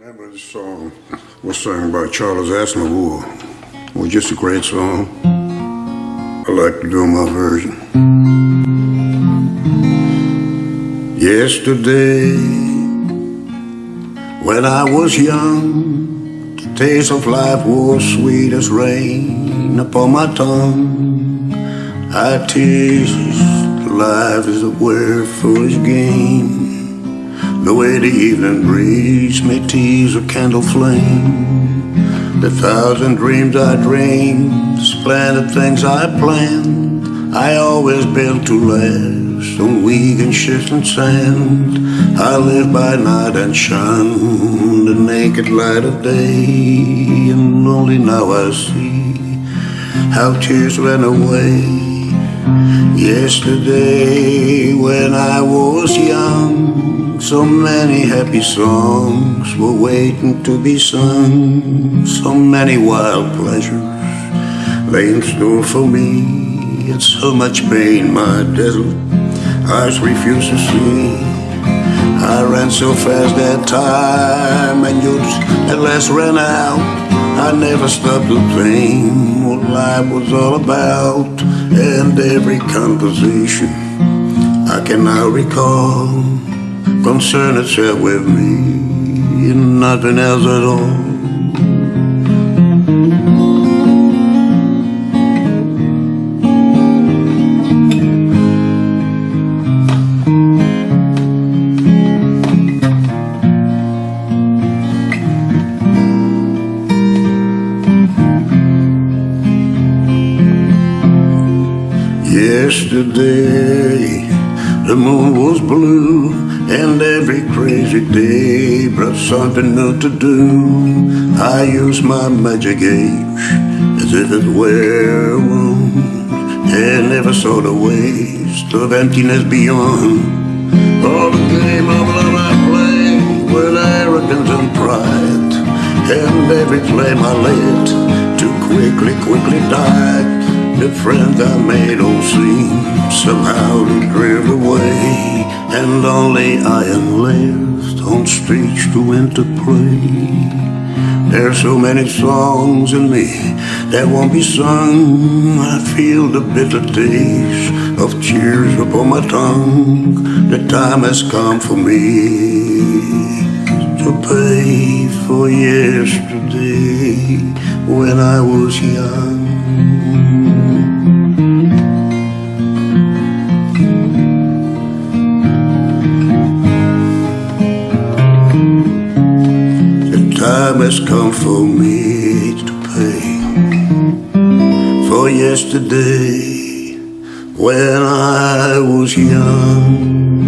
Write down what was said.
remember this song was sung by Charles Aznavour. It was just a great song. I like to do my version. Yesterday, when I was young, the taste of life was sweet as rain upon my tongue. I tasted life as a word foolish game. The way the evening breeze may tease a candle flame. The thousand dreams I dreamed, the splendid things I planned I always built to last on weak and shifting sand. I live by night and shun the naked light of day. And only now I see how tears ran away. Yesterday when I was young so many happy songs were waiting to be sung. So many wild pleasures lay in store for me. And so much pain my desolate eyes refused to see. I ran so fast that time and youth at last ran out. I never stopped to think what life was all about. And every conversation I can now recall concern itself with me and nothing else at all. Yesterday the moon was blue and every crazy day brought something new to do. I used my magic age as if it were a wound and never saw the waste of emptiness beyond. All the game of love I play with arrogance and pride, and every flame I lit too quickly, quickly died. The friends I made all seem somehow to drift away And only I am left on streets to interplay. There's so many songs in me that won't be sung. I feel the bitter taste of tears upon my tongue. The time has come for me to pay for yesterday when I was young time has come for me to pay for yesterday when I was young.